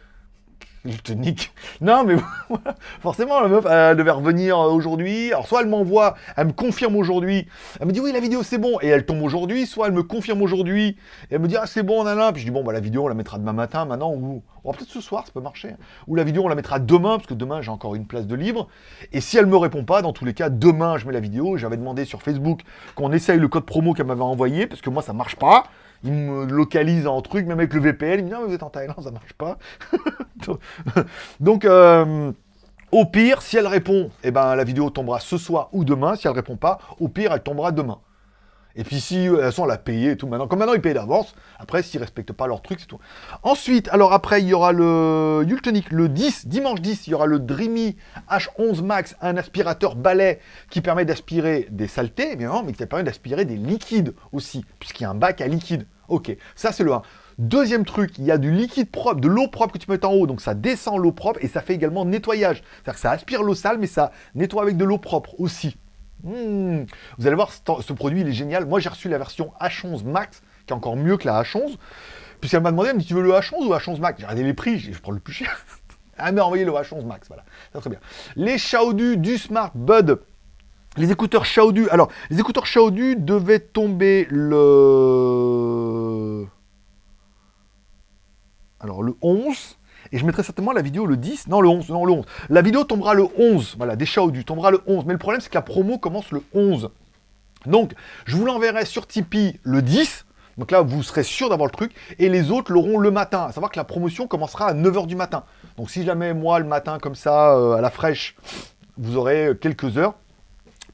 Yultonic. <laughs> Non, mais <laughs> forcément, la meuf, elle devait revenir euh, aujourd'hui. Alors, soit elle m'envoie, elle me confirme aujourd'hui. Elle me dit, oui, la vidéo, c'est bon. Et elle tombe aujourd'hui. Soit elle me confirme aujourd'hui. Et elle me dit, ah, c'est bon, nanana. Puis je dis, bon, bah, la vidéo, on la mettra demain matin, maintenant. Ou peut-être ce soir, ça peut marcher. Ou la vidéo, on la mettra demain, parce que demain, j'ai encore une place de libre. Et si elle me répond pas, dans tous les cas, demain, je mets la vidéo. J'avais demandé sur Facebook qu'on essaye le code promo qu'elle m'avait envoyé, parce que moi, ça marche pas il me localise en truc, même avec le VPN, il me dit non, vous êtes en Thaïlande, ça marche pas. <laughs> Donc, euh, au pire, si elle répond, eh ben, la vidéo tombera ce soir ou demain. Si elle répond pas, au pire, elle tombera demain. Et puis si, euh, de toute façon, elle a payé et tout maintenant. Comme maintenant, ils payent d'avance. Après, s'ils respectent pas leur truc, c'est tout. Ensuite, alors après, il y aura le Yultonic, le 10, dimanche 10, il y aura le Dreamy H11 Max, un aspirateur balai qui permet d'aspirer des saletés, évidemment, mais qui permet d'aspirer des liquides aussi, puisqu'il y a un bac à liquide. Ok, ça c'est le 1. Deuxième truc, il y a du liquide propre, de l'eau propre que tu mets en haut, donc ça descend l'eau propre et ça fait également nettoyage. C'est-à-dire que ça aspire l'eau sale, mais ça nettoie avec de l'eau propre aussi. Hmm. Vous allez voir, ce, produit, il est génial. Moi, j'ai reçu la version H11 Max, qui est encore mieux que la H11. Puisqu'elle m'a demandé, elle me dit, tu veux le H11 ou H11 Max? J'ai regardé les prix, je prends le plus cher. elle m'a envoyé le H11 Max, voilà. très bien. Les Xiaodu du Smart Bud. Les écouteurs Xiaodu. Alors, les écouteurs Xiaodu devaient tomber le... Alors, le 11. Et je mettrai certainement la vidéo le 10, non le 11, non le 11. La vidéo tombera le 11, voilà, des du tombera le 11. Mais le problème, c'est que la promo commence le 11. Donc, je vous l'enverrai sur Tipeee le 10. Donc là, vous serez sûr d'avoir le truc. Et les autres l'auront le matin. À savoir que la promotion commencera à 9h du matin. Donc si jamais, moi, le matin, comme ça, euh, à la fraîche, vous aurez quelques heures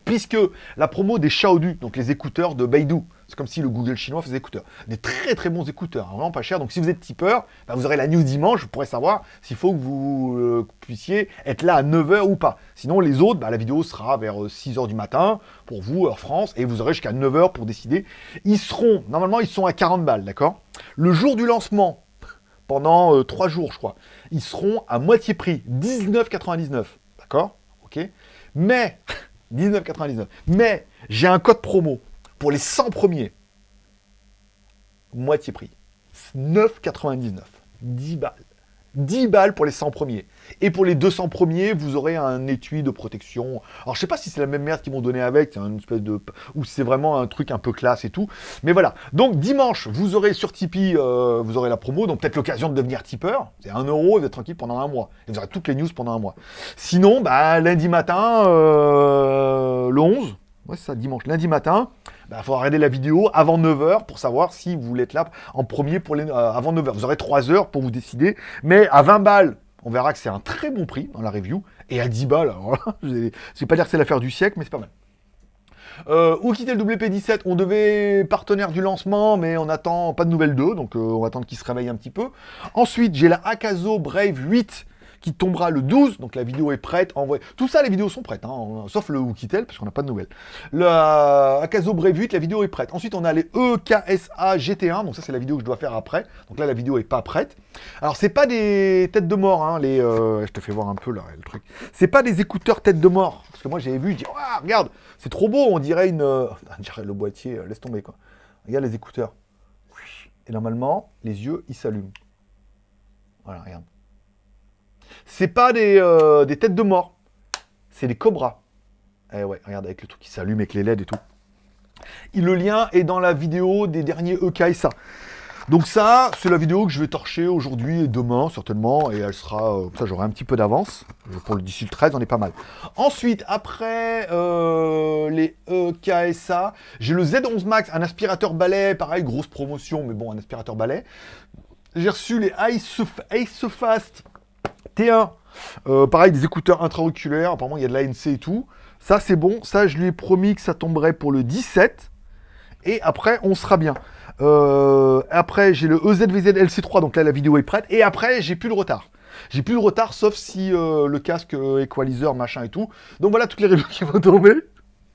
puisque la promo des Xiaodu, donc les écouteurs de Beidou, c'est comme si le Google chinois faisait écouteurs. Des très très bons écouteurs, hein, vraiment pas cher. Donc si vous êtes tipeur, bah, vous aurez la news dimanche, vous pourrez savoir s'il faut que vous euh, puissiez être là à 9h ou pas. Sinon les autres, bah, la vidéo sera vers 6h euh, du matin pour vous, heure France, et vous aurez jusqu'à 9h pour décider. Ils seront, normalement ils sont à 40 balles, d'accord? Le jour du lancement, pendant 3 euh, jours je crois, ils seront à moitié prix, 19,99, d'accord? Ok? Mais, 19,99, mais j'ai un code promo pour les 100 premiers, moitié prix. 9,99. 10 balles. 10 balles pour les 100 premiers. Et pour les 200 premiers, vous aurez un étui de protection. Alors, je sais pas si c'est la même merde qu'ils m'ont donné avec, c'est une espèce de... ou c'est vraiment un truc un peu classe et tout. Mais voilà. Donc, dimanche, vous aurez sur Tipeee, euh, vous aurez la promo, donc peut-être l'occasion de devenir tipeur. C'est 1 euro, vous êtes tranquille pendant un mois. Et vous aurez toutes les news pendant un mois. Sinon, bah, lundi matin, euh, le 11, ouais, ça, dimanche, lundi matin, il bah, faudra regarder la vidéo avant 9h pour savoir si vous voulez être là en premier pour les, euh, avant 9h. Vous aurez 3 heures pour vous décider. Mais à 20 balles, on verra que c'est un très bon prix dans la review. Et à 10 balles, <laughs> je ne vais pas dire que c'est l'affaire du siècle, mais c'est pas mal. Euh, où quitter le WP17 On devait partenaire du lancement, mais on attend pas de nouvelles d'eux, donc euh, on va attendre qu'il se réveille un petit peu. Ensuite, j'ai la Akazo Brave 8 qui tombera le 12, donc la vidéo est prête, envoyée. Tout ça, les vidéos sont prêtes, hein, sauf le Wikitel, parce qu'on n'a pas de nouvelles. Le euh, Akazo Brave 8, la vidéo est prête. Ensuite, on a les EKSA GT1, donc ça, c'est la vidéo que je dois faire après. Donc là, la vidéo est pas prête. Alors, c'est pas des têtes de mort, hein, les... Euh, je te fais voir un peu, là, le truc. C'est pas des écouteurs têtes de mort, parce que moi, j'avais vu, je dis, regarde, c'est trop beau, on dirait une... Euh, <laughs> on dirait le boîtier, laisse tomber, quoi. Regarde les écouteurs. Et normalement, les yeux, ils s'allument. Voilà, regarde. C'est pas euh, des, têtes de mort. C'est des cobras. Eh ouais, regarde, avec le truc qui s'allume avec les LED et tout. Le lien est dans la vidéo des derniers EK et ça. Donc ça, c'est la vidéo que je vais torcher aujourd'hui et demain, certainement, et elle sera... Euh, ça, j'aurai un petit peu d'avance. Pour le d'ici le 13, on est pas mal. Ensuite, après euh, les EKSA, j'ai le Z11 Max, un aspirateur balai, pareil, grosse promotion, mais bon, un aspirateur balai. J'ai reçu les Ice, Ice Fast T1, euh, pareil, des écouteurs intra-auriculaires, apparemment il y a de l'ANC et tout. Ça, c'est bon. Ça, je lui ai promis que ça tomberait pour le 17. Et après, on sera bien. Euh, après, j'ai le EZVZ LC3, donc là, la vidéo est prête. Et après, j'ai plus de retard. J'ai plus de retard, sauf si euh, le casque equalizer, machin et tout. Donc voilà toutes les reviews qui vont tomber.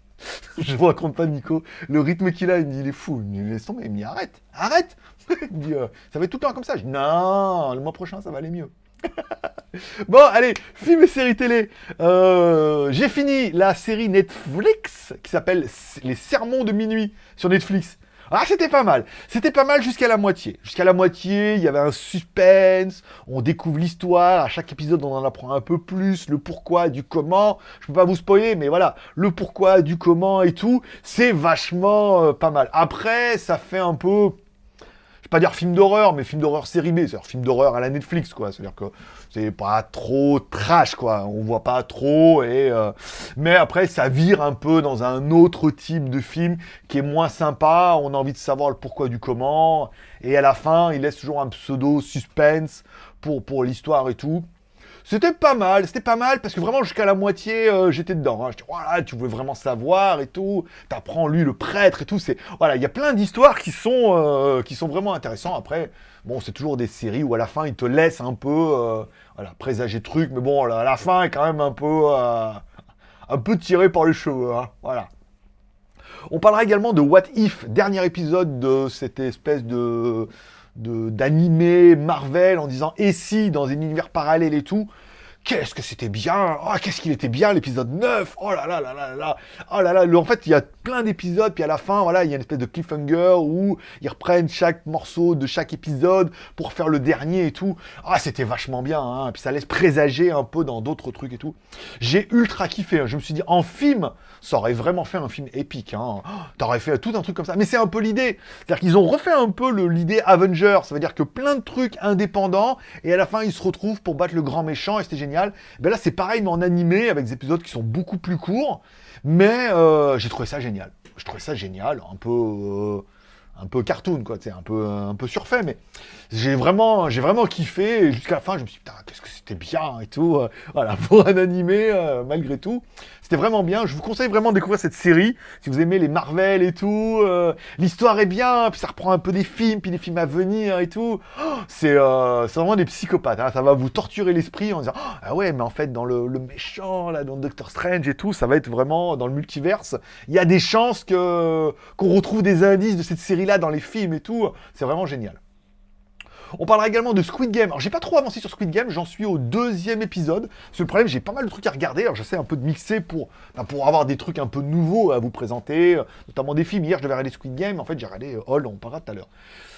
<laughs> je vous raconte pas, Nico. Le rythme qu'il a, il, est fou. Il me laisse tomber. Il me dit, arrête, arrête. <laughs> ça va tout le temps comme ça. Non, le mois prochain, ça va aller mieux. <laughs> bon, allez, film et série télé. Euh, j'ai fini la série Netflix qui s'appelle Les Sermons de minuit sur Netflix. Ah, c'était pas mal. C'était pas mal jusqu'à la moitié. Jusqu'à la moitié, il y avait un suspense. On découvre l'histoire. À chaque épisode, on en apprend un peu plus. Le pourquoi, du comment. Je peux pas vous spoiler, mais voilà. Le pourquoi, du comment et tout. C'est vachement euh, pas mal. Après, ça fait un peu pas dire film d'horreur, mais film d'horreur série B, c'est-à-dire film d'horreur à la Netflix, quoi. C'est-à-dire que c'est pas trop trash, quoi. On voit pas trop, et euh, mais après, ça vire un peu dans un autre type de film qui est moins sympa. On a envie de savoir le pourquoi du comment, et à la fin, il laisse toujours un pseudo suspense pour, pour l'histoire et tout. C'était pas mal, c'était pas mal, parce que vraiment jusqu'à la moitié, euh, j'étais dedans. Hein. Je dis, voilà, tu veux vraiment savoir et tout. T'apprends lui le prêtre et tout. C'est voilà, il y a plein d'histoires qui sont euh, qui sont vraiment intéressantes. Après, bon, c'est toujours des séries où à la fin ils te laissent un peu, euh, voilà, présager truc, mais bon, à la fin est quand même un peu un peu tiré par les cheveux, hein. voilà. On parlera également de What If, dernier épisode de cette espèce de d'animer Marvel en disant et si dans un univers parallèle et tout Qu'est-ce que c'était bien Oh, qu'est-ce qu'il était bien l'épisode 9 Oh là là là là là Oh là là En fait, il y a plein d'épisodes, puis à la fin, voilà, il y a une espèce de cliffhanger où ils reprennent chaque morceau de chaque épisode pour faire le dernier et tout. Ah, c'était vachement bien, hein. Puis ça laisse présager un peu dans d'autres trucs et tout. J'ai ultra kiffé, hein. je me suis dit, en film, ça aurait vraiment fait un film épique, hein. <gasps> T'aurais fait tout un truc comme ça. Mais c'est un peu l'idée. C'est-à-dire qu'ils ont refait un peu l'idée Avengers. Ça veut dire que plein de trucs indépendants, et à la fin, ils se retrouvent pour battre le grand méchant, et c'était génial. Ben là, c'est pareil, mais en animé, avec des épisodes qui sont beaucoup plus courts. Mais euh, j'ai trouvé ça génial. Je trouvais ça génial, un peu... Euh, un peu cartoon, quoi, c'est un peu, un peu surfait, mais j'ai vraiment, j'ai vraiment kiffé. Jusqu'à la fin, je me suis dit, putain, qu'est-ce que c'était bien et tout. euh, voilà, <laughs> pour un animé, malgré tout. C'était vraiment bien. Je vous conseille vraiment de découvrir cette série. Si vous aimez les Marvel et tout, euh, l'histoire est bien, puis ça reprend un peu des films, puis des films à venir et tout. Oh, c'est euh, vraiment des psychopathes. hein. Ça va vous torturer l'esprit en disant, Oh, ah ouais, mais en fait, dans le, méchant, là, dans Doctor Strange et tout, ça va être vraiment dans le multiverse. Il y a des chances qu'on retrouve des indices de cette série-là dans les films et tout. C'est vraiment génial. On parlera également de Squid Game. Alors, j'ai pas trop avancé sur Squid Game, j'en suis au deuxième épisode. Que le problème, j'ai pas mal de trucs à regarder. Alors, j'essaie un peu de mixer pour, pour avoir des trucs un peu nouveaux à vous présenter, euh, notamment des films. Hier, je devais regarder Squid Game. En fait, j'ai regardé euh, Hall, on parlera tout à l'heure.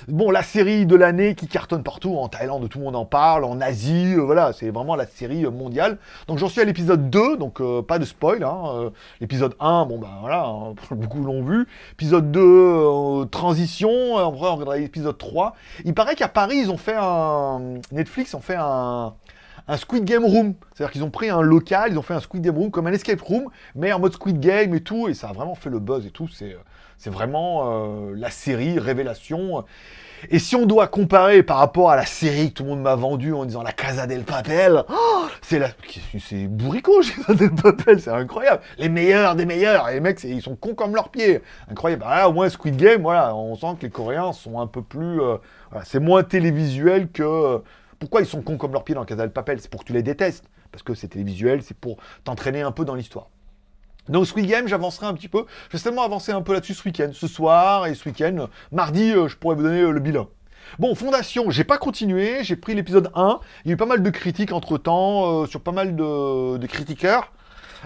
Bon, la série de l'année qui cartonne partout, en Thaïlande, tout le monde en parle, en Asie, euh, voilà, c'est vraiment la série euh, mondiale. Donc, j'en suis à l'épisode 2, donc euh, pas de spoil. Hein, l'épisode 1, bon, ben voilà, hein, <laughs> beaucoup l'ont vu. Épisode 2, euh, transition. On regardera l'épisode 3. Il paraît qu'à Paris, ils ont fait un. Netflix ont fait un. Un Squid Game Room. C'est-à-dire qu'ils ont pris un local, ils ont fait un Squid Game Room comme un escape room, mais en mode Squid Game et tout, et ça a vraiment fait le buzz et tout. C'est, c'est vraiment euh, la série révélation. Et si on doit comparer par rapport à la série que tout le monde m'a vendue en disant la Casa del Papel, oh, c'est la, c'est bourricot, <laughs> Casa del Papel, c'est incroyable. Les meilleurs des meilleurs, et les mecs, ils sont cons comme leurs pieds. Incroyable. Ah, au moins Squid Game, voilà, on sent que les Coréens sont un peu plus, euh, c'est moins télévisuel que. euh, pourquoi ils sont cons comme leurs pieds dans Casa del Papel C'est pour que tu les détestes, parce que c'est télévisuel, c'est pour t'entraîner un peu dans l'histoire. Donc Squid Game, j'avancerai un petit peu. Je vais seulement avancer un peu là-dessus ce week-end. Ce soir et ce week-end. Mardi, euh, je pourrais vous donner euh, le bilan. Bon, Fondation, j'ai pas continué. J'ai pris l'épisode 1. Il y a eu pas mal de critiques entre-temps, euh, sur pas mal de critiqueurs.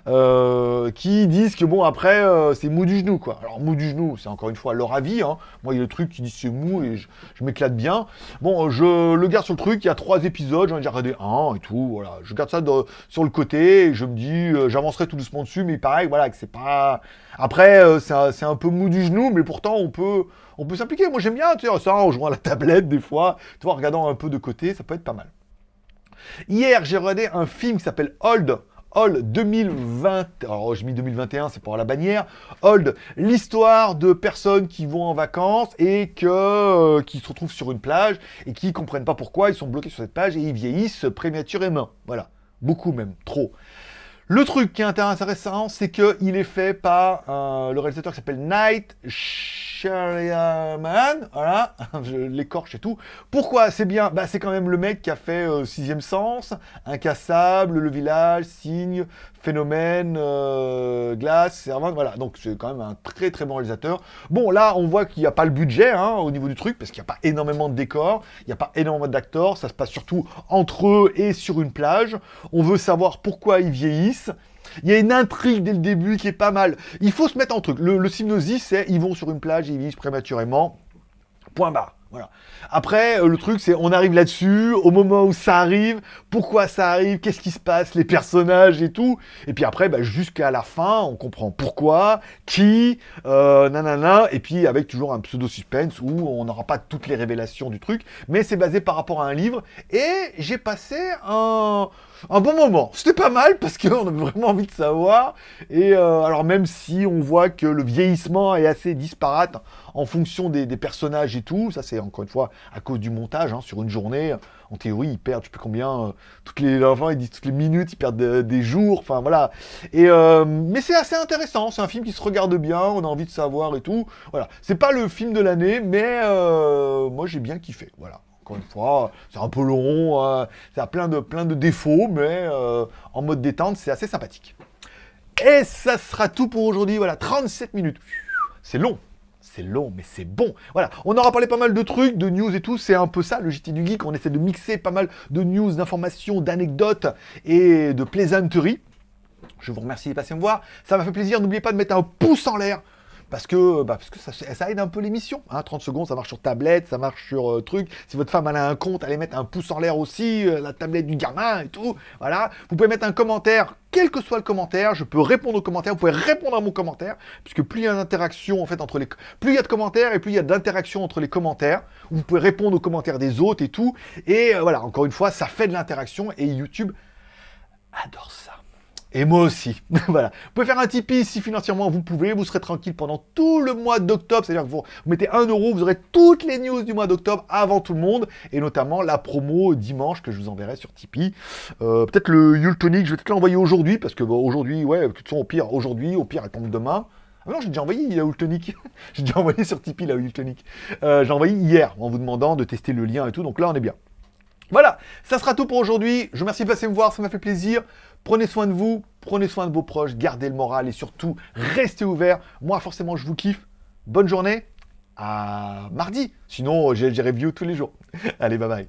Euh, qui disent que bon après euh, c'est mou du genou quoi. Alors mou du genou c'est encore une fois leur avis. Hein. Moi il y a le truc qui dit c'est mou et je, m'éclate bien. Bon je le garde sur le truc. Il y a trois épisodes, j'en ai déjà regardé un et tout. Voilà, je garde ça de- sur le côté et je me dis euh, j'avancerai tout doucement dessus. Mais pareil voilà que c'est pas. Après c'est un, un peu mou du genou mais pourtant on peut on peut s'impliquer. Moi j'aime bien tu sais ça en jouant à la tablette des fois, tu vois en regardant un peu de côté ça peut être pas mal. Hier, j'ai regardé un film qui s'appelle Old. Old 2020, alors mis 2021, c'est pour la bannière. Old, l'histoire de personnes qui vont en vacances et que, euh, qui se retrouvent sur une plage et qui comprennent pas pourquoi ils sont bloqués sur cette plage et ils vieillissent prématurément. Voilà, beaucoup même, trop. Le truc qui est intéressant, c'est qu'il est fait par euh, le réalisateur qui s'appelle Night Shyamalan, voilà, <laughs> je l'écorche et tout. Pourquoi c'est bien? Bah, C'est quand même le mec qui a fait euh, Sixième Sens, Incassable, Le Village, Signe, Phénomène, euh, Glace, Servante, voilà. Donc c'est quand même un très très bon réalisateur. Bon, là, on voit qu'il n'y a pas le budget hein, au niveau du truc, parce qu'il n'y a pas énormément de décors, il n'y a pas énormément d'acteurs, ça se passe surtout entre eux et sur une plage. On veut savoir pourquoi ils vieillissent. Il y a une intrigue dès le début qui est pas mal. Il faut se mettre en truc. Le, le c'est ils vont sur une plage ils vieillissent prématurément. Point barre. Voilà. Après, euh, le truc, c'est on arrive là-dessus, au moment où ça arrive, pourquoi ça arrive, qu'est-ce qui se passe, les personnages et tout. Et puis après, bah, jusqu'à la fin, on comprend pourquoi, qui, euh, nanana, et puis avec toujours un pseudo-suspense où on n'aura pas toutes les révélations du truc, mais c'est basé par rapport à un livre. Et j'ai passé un, un bon moment. C'était pas mal parce qu'on avait vraiment envie de savoir. Et euh, alors même si on voit que le vieillissement est assez disparate en fonction des, personnages et tout, ça c'est encore une fois à cause du montage. hein, sur une journée, en théorie, ils perdent, je sais plus combien, euh, toutes les enfants ils disent toutes les minutes, ils perdent euh, des jours. Enfin voilà. Et euh, mais c'est assez intéressant. C'est un film qui se regarde bien. On a envie de savoir et tout. Voilà. C'est pas le film de l'année, mais moi j'ai bien kiffé. Voilà encore une fois, c'est un peu long, euh, ça a plein de, plein de défauts, mais euh, en mode détente, c'est assez sympathique. Et ça sera tout pour aujourd'hui, voilà, 37 minutes. C'est long, c'est long, mais c'est bon. Voilà, on aura parlé pas mal de trucs, de news et tout, c'est un peu ça, le JT du Geek, on essaie de mixer pas mal de news, d'informations, d'anecdotes et de plaisanteries. Je vous remercie de passer me voir, ça m'a fait plaisir, n'oubliez pas de mettre un pouce en l'air, parce que, bah, parce que ça, aide un peu l'émission. Hein, 30 secondes, ça marche sur tablette, ça marche sur euh, truc. Si votre femme a un compte, allez mettre un pouce en l'air aussi, euh, la tablette du gamin et tout. Voilà. Vous pouvez mettre un commentaire, quel que soit le commentaire. Je peux répondre aux commentaires. Vous pouvez répondre à mon commentaire, puisque plus il y a d'interaction en fait entre les, plus il y a de commentaires et plus il y a d'interaction entre les commentaires. Vous pouvez répondre aux commentaires des autres et tout. Et euh, voilà, encore une fois, ça fait de l'interaction et YouTube adore ça. Et moi aussi. <laughs> voilà. Vous pouvez faire un Tipeee si financièrement vous pouvez. Vous serez tranquille pendant tout le mois d'octobre. C'est-à-dire que vous, mettez 1 euro, vous aurez toutes les news du mois d'octobre avant tout le monde. Et notamment la promo dimanche que je vous enverrai sur Tipeee. Euh, peut-être le Yule Tonic, je vais peut-être l'envoyer aujourd'hui. Parce que aujourd'hui, ouais, de toute façon, au pire, aujourd'hui, au pire, elle tombe demain. Ah non, j'ai déjà envoyé la Tonic. <laughs> j'ai déjà envoyé sur Tipeee la Tonic. Euh, j'ai envoyé hier en vous demandant de tester le lien et tout. Donc là, on est bien. Voilà, ça sera tout pour aujourd'hui. Je vous remercie de passer me voir, ça m'a fait plaisir. Prenez soin de vous, prenez soin de vos proches, gardez le moral et surtout, restez ouverts. Moi, forcément, je vous kiffe. Bonne journée, à mardi. Sinon, j'ai review tous les jours. <laughs> Allez, bye bye.